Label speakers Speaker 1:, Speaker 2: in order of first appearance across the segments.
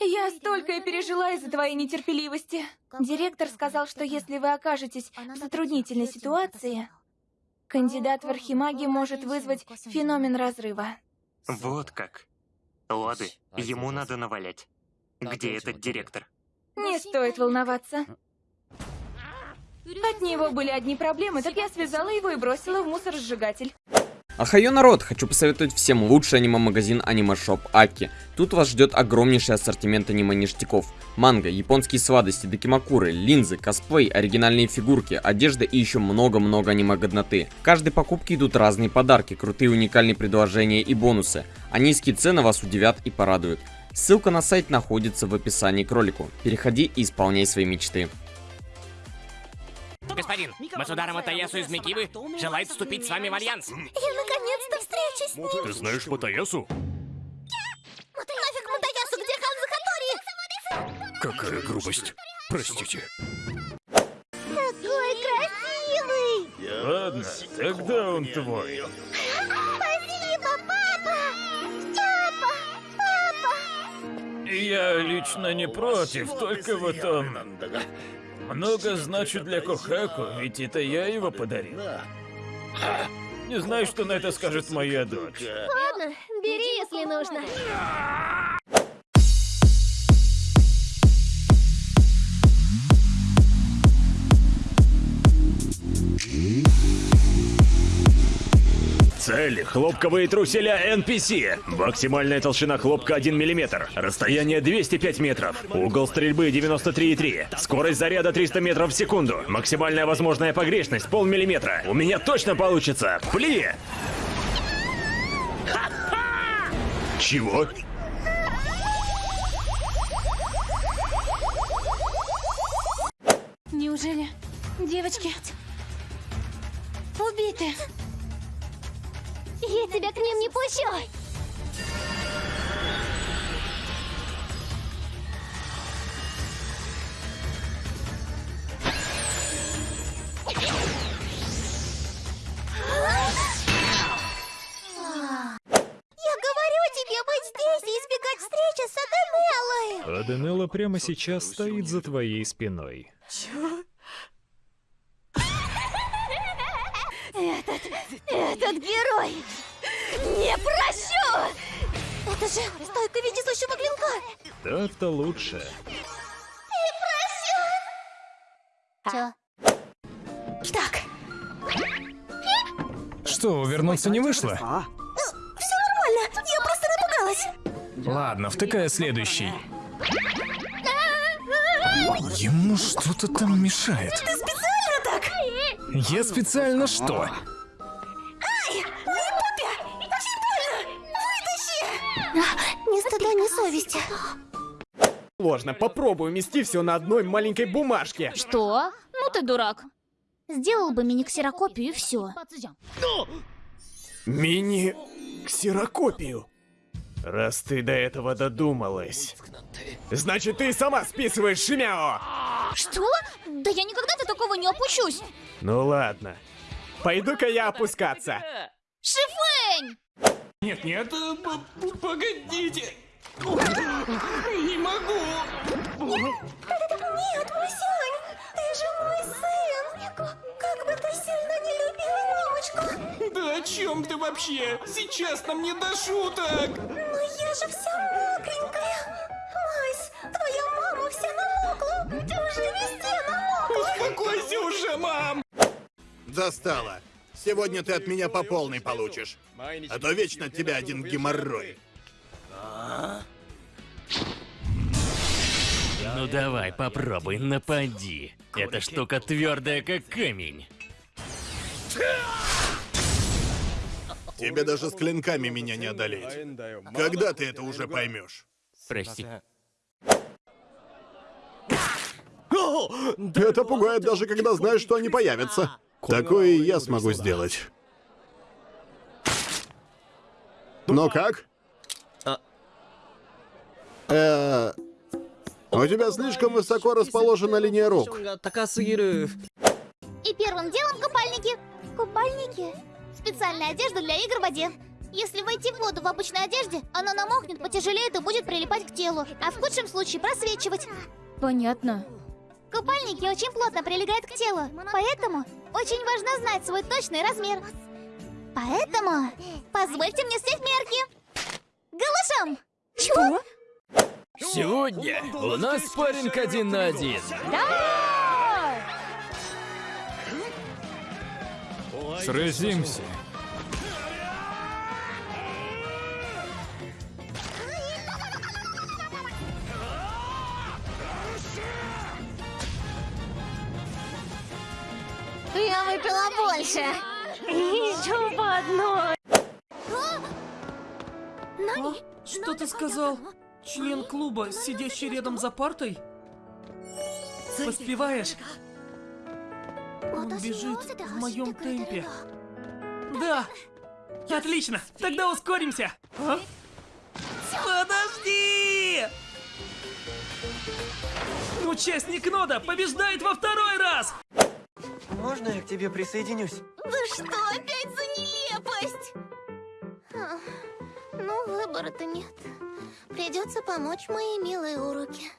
Speaker 1: Я столько и пережила из-за твоей нетерпеливости. Директор сказал, что если вы окажетесь в затруднительной ситуации, кандидат в архимаги может вызвать феномен разрыва.
Speaker 2: Вот как. Лады, ему надо навалять. Где этот директор?
Speaker 1: Не стоит волноваться. От него были одни проблемы, так я связала его и бросила в мусоросжигатель.
Speaker 3: Ахайо народ, хочу посоветовать всем лучший аниме-магазин аниме-шоп Аки. Тут вас ждет огромнейший ассортимент аниме-ништяков. Манго, японские сладости, докимакуры, линзы, косплей, оригинальные фигурки, одежда и еще много-много аниме-годноты. В каждой покупке идут разные подарки, крутые уникальные предложения и бонусы. А низкие цены вас удивят и порадуют. Ссылка на сайт находится в описании к ролику. Переходи и исполняй свои мечты.
Speaker 4: Господин, Масудара Матаясу из Микибы желает вступить с вами в альянс.
Speaker 5: Ты знаешь Матаясу?
Speaker 6: Нафиг Матаясу, где Ханза Хатори?
Speaker 5: Какая грубость. Простите.
Speaker 6: Такой красивый!
Speaker 5: Ладно, тогда он твой.
Speaker 6: Спасибо, папа! Папа! Папа!
Speaker 5: Я лично не против, только вот он... Много значит для Кохаку, ведь это я его подарил. Не знаю, что на это скажет моя дочь.
Speaker 6: Ладно, бери, если нужно.
Speaker 5: Цель – хлопковые труселя NPC. Максимальная толщина хлопка 1 мм. Расстояние 205 метров. Угол стрельбы 93,3. Скорость заряда 300 метров в секунду. Максимальная возможная погрешность полмиллиметра. У меня точно получится. Пли! Чего?
Speaker 1: Неужели девочки убиты?
Speaker 6: Я тебя к ним не пущу! Я говорю тебе быть здесь и избегать встречи с Аденеллой!
Speaker 7: Аденелла прямо сейчас стоит за твоей спиной.
Speaker 6: Этот герой! Не прощу! Это же стойка вездесущего клинка!
Speaker 7: Так-то лучше.
Speaker 6: Чё? Так,
Speaker 7: Что, вернуться не вышло?
Speaker 6: все нормально, я просто напугалась.
Speaker 7: Ладно, втыкая следующий. Ему что-то там мешает.
Speaker 6: Ты специально так?
Speaker 7: Я специально что?
Speaker 6: Ни стыда, ни совести.
Speaker 8: Сложно, попробуй умести все на одной маленькой бумажке.
Speaker 6: Что? Ну ты дурак. Сделал бы мини-ксерокопию и все.
Speaker 8: Мини-ксерокопию. Раз ты до этого додумалась. Значит, ты сама списываешь Шимяо!
Speaker 6: Что? Да я никогда до такого не опущусь.
Speaker 8: Ну ладно. Пойду-ка я опускаться.
Speaker 6: Шифень!
Speaker 5: Нет, нет, погодите. Не могу.
Speaker 6: Нет, Масянь, ты же мой сын. Как бы ты сильно не любил мамочку.
Speaker 5: Да о чем ты вообще? Сейчас нам не до шуток.
Speaker 6: Но я же вся мокренькая. Мась, твоя мама вся намокла. Ты уже везде намокла.
Speaker 5: Успокойся уже, мам.
Speaker 9: Достало. Сегодня ты от меня по полной получишь. А то вечно от тебя один геморрой.
Speaker 4: Ну давай, попробуй, напади. Эта штука твердая, как камень.
Speaker 9: Тебе даже с клинками меня не одолеть. Когда ты это уже поймешь?
Speaker 4: Прости.
Speaker 9: Это пугает даже когда знаешь, что они появятся. Такое и я смогу сделать. Ну как? Э, у тебя слишком высоко расположена линия рук.
Speaker 6: И первым делом купальники. Купальники? Специальная одежда для игр в воде. Если войти в воду в обычной одежде, она намокнет, потяжелеет и будет прилипать к телу, а в худшем случае просвечивать.
Speaker 1: Понятно.
Speaker 6: Купальники очень плотно прилегают к телу, поэтому очень важно знать свой точный размер. Поэтому позвольте мне снять мерки. Голышом!
Speaker 1: Что?
Speaker 4: Сегодня у нас спарринг один на один.
Speaker 7: Сразимся.
Speaker 6: Я выпила больше. Еще по одной.
Speaker 10: Что ты сказал? Член клуба, сидящий рядом за партой? Поспеваешь? Он бежит в моем темпе. Да! Отлично! Тогда ускоримся! А? Подожди! Участник Нода побеждает во второй раз!
Speaker 11: Можно я к тебе присоединюсь?
Speaker 6: Да что опять за нелепость? А, Ну, выбора-то нет. Придется помочь моей милой уроке.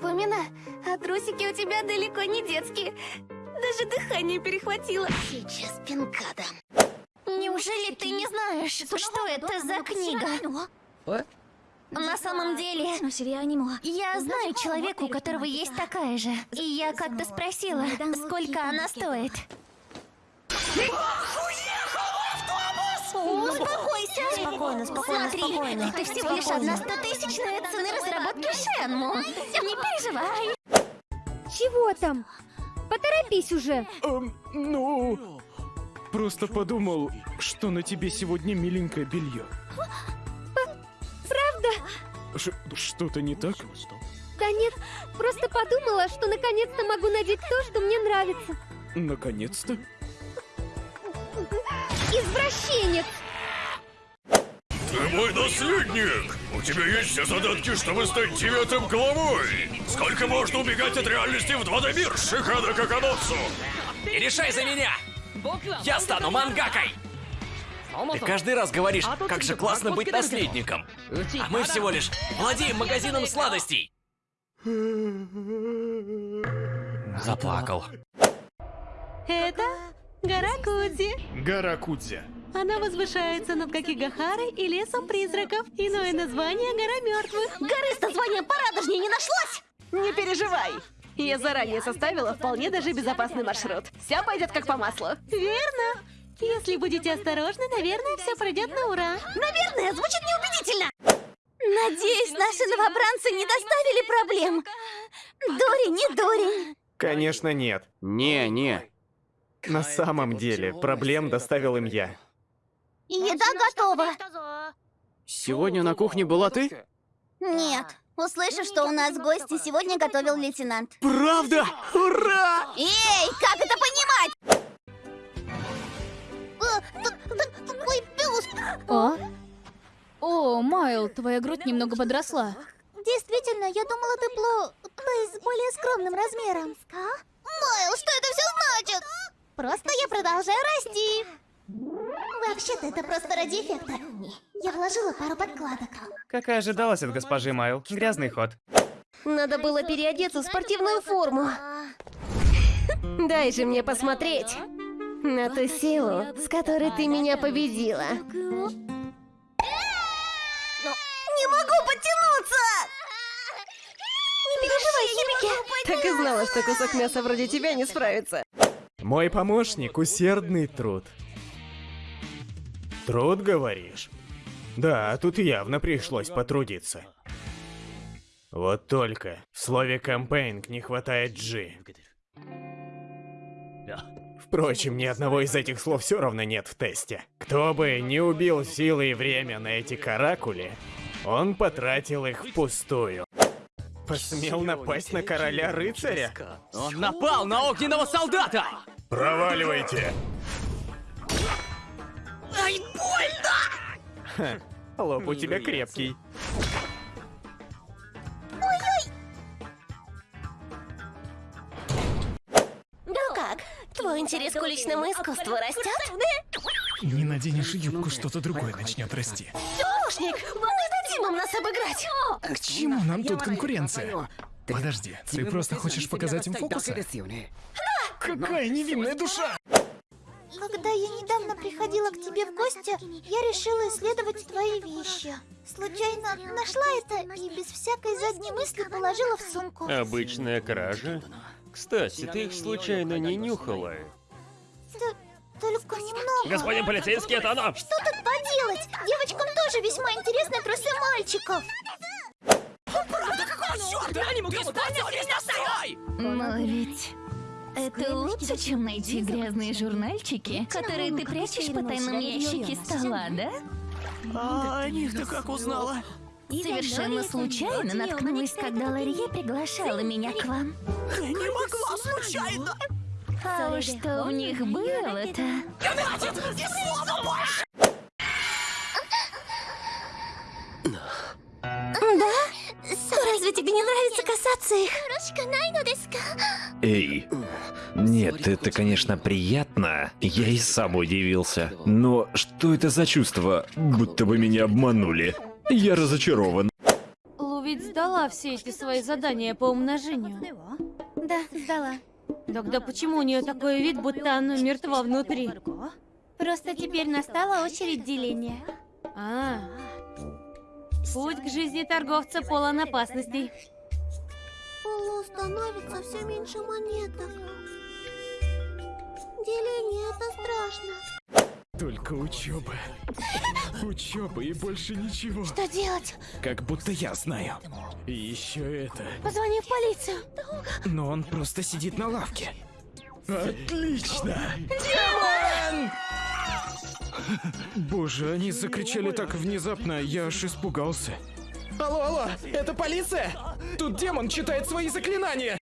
Speaker 6: Фомина, а трусики у тебя далеко не детские. Даже дыхание перехватило. Сейчас пинка дам. Неужели ты не знаешь, что это за книга? На самом деле, я знаю человека, у которого есть такая же. И я как-то спросила, сколько она стоит. Успокойся!
Speaker 12: Спокойно, спокойно,
Speaker 6: Смотри,
Speaker 12: спокойно.
Speaker 6: это всего лишь одна стотысячная цены разработки Шенму. Не переживай.
Speaker 12: Чего там? Поторопись уже.
Speaker 8: Эм, ну... Просто подумал, что на тебе сегодня миленькое белье. Что-то не так?
Speaker 12: Да нет, просто подумала, что наконец-то могу надеть то, что мне нравится.
Speaker 8: Наконец-то?
Speaker 12: Извращенец!
Speaker 5: Ты мой наследник! У тебя есть все задатки, чтобы стать девятым главой! Сколько можно убегать от реальности в 2D мир, Шихада Каканотсу?
Speaker 4: Не решай за меня! Я стану мангакой! Ты каждый раз говоришь, как же классно быть наследником. А мы всего лишь владеем магазином сладостей. Заплакал.
Speaker 13: Это гора Кудзи.
Speaker 8: Гора Кудзи.
Speaker 13: Она возвышается над Какигахарой и лесом призраков. Иное название — гора мертвых.
Speaker 6: Горы с названием порадужнее не нашлось!
Speaker 13: Не переживай. Я заранее составила вполне даже безопасный маршрут. Все пойдет как по маслу. Верно. Если будете осторожны, наверное, все пройдет на ура.
Speaker 6: Наверное, звучит неубедительно. Надеюсь, наши новобранцы не доставили проблем. Дори, не Дори.
Speaker 8: Конечно, нет.
Speaker 3: Не, не.
Speaker 8: На самом деле, проблем доставил им я.
Speaker 6: Еда готова.
Speaker 3: Сегодня на кухне была ты?
Speaker 6: Нет. Услышав, что у нас гости, сегодня готовил лейтенант.
Speaker 8: Правда? Ура!
Speaker 6: Эй, как это
Speaker 1: Майл, твоя грудь немного подросла.
Speaker 6: Действительно, я думала, ты пло... Есть с более скромным размером. Майл, что это все значит? Просто я продолжаю расти. Вообще-то это просто ради эффекта. Я вложила пару подкладок.
Speaker 10: Как и ожидалось от госпожи Майл, грязный ход.
Speaker 12: Надо было переодеться в спортивную форму. Дай же мне посмотреть на ту силу, с которой ты меня победила.
Speaker 6: Могу подтянуться! Не переживай, Химики!
Speaker 12: Так и знала, что кусок мяса вроде тебя не справится.
Speaker 8: Мой помощник — усердный труд. Труд, говоришь? Да, тут явно пришлось потрудиться. Вот только в слове «кампейнг» не хватает «G». Впрочем, ни одного из этих слов все равно нет в тесте. Кто бы не убил силы и время на эти каракули, он потратил их впустую. Посмел напасть на короля-рыцаря?
Speaker 4: Он напал на огненного солдата!
Speaker 5: Проваливайте!
Speaker 4: Ай, больно!
Speaker 8: Ха, лоб у тебя крепкий.
Speaker 6: Ну как, твой интерес к уличному искусству растет?
Speaker 7: Не наденешь юбку, что-то другое начнет расти.
Speaker 12: Помощник, им нас обыграть.
Speaker 7: К чему нам тут конкуренция? Подожди, ты просто хочешь показать им фокусы? Какая невинная душа!
Speaker 6: Когда я недавно приходила к тебе в гости, я решила исследовать твои вещи. Случайно нашла это и без всякой задней мысли положила в сумку.
Speaker 14: Обычная кража? Кстати, ты их случайно не нюхала?
Speaker 6: Т- только немного.
Speaker 14: Господин полицейский, это оно!
Speaker 6: Что тут поделать? Девочкам тоже весьма интересны трусы мальчиков.
Speaker 15: Но ведь... Это лучше, чем найти грязные журнальчики, которые ты прячешь по тайному ящике стола, да?
Speaker 10: А о них ты как узнала?
Speaker 15: Совершенно случайно наткнулась, когда Ларье приглашала меня к вам.
Speaker 10: Не могла случайно!
Speaker 15: А уж что в них было-то?
Speaker 10: Хватит! Ни слова больше!
Speaker 6: Не нравится касаться их?
Speaker 5: Эй, нет, это, конечно, приятно. Я и сам удивился. Но что это за чувство? Будто бы меня обманули. Я разочарован.
Speaker 13: Лу ведь сдала все эти свои задания по умножению.
Speaker 6: Да, сдала.
Speaker 13: Тогда почему у нее такой вид, будто она мертва внутри?
Speaker 6: Просто теперь настала очередь деления.
Speaker 13: А, путь к жизни торговца полон опасностей.
Speaker 6: Полу становится все меньше монеток. Деление это страшно.
Speaker 7: Только учеба. Учеба и больше ничего.
Speaker 6: Что делать?
Speaker 7: Как будто я знаю. И еще это.
Speaker 6: Позвони в полицию.
Speaker 7: Но он просто сидит на лавке. Отлично! Демон! Боже, они закричали так внезапно, я аж испугался. Алло, алло, это полиция? Тут демон читает свои заклинания.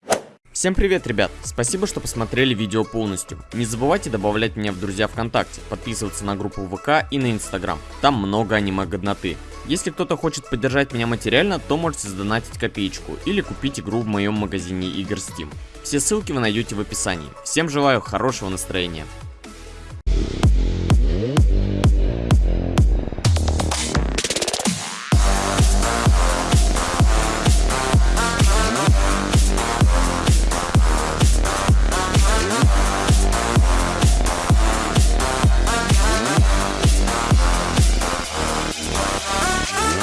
Speaker 3: Всем привет, ребят! Спасибо, что посмотрели видео полностью. Не забывайте добавлять меня в друзья ВКонтакте, подписываться на группу ВК и на Инстаграм. Там много аниме-годноты. Если кто-то хочет поддержать меня материально, то можете сдонатить копеечку или купить игру в моем магазине игр Steam. Все ссылки вы найдете в описании. Всем желаю хорошего настроения.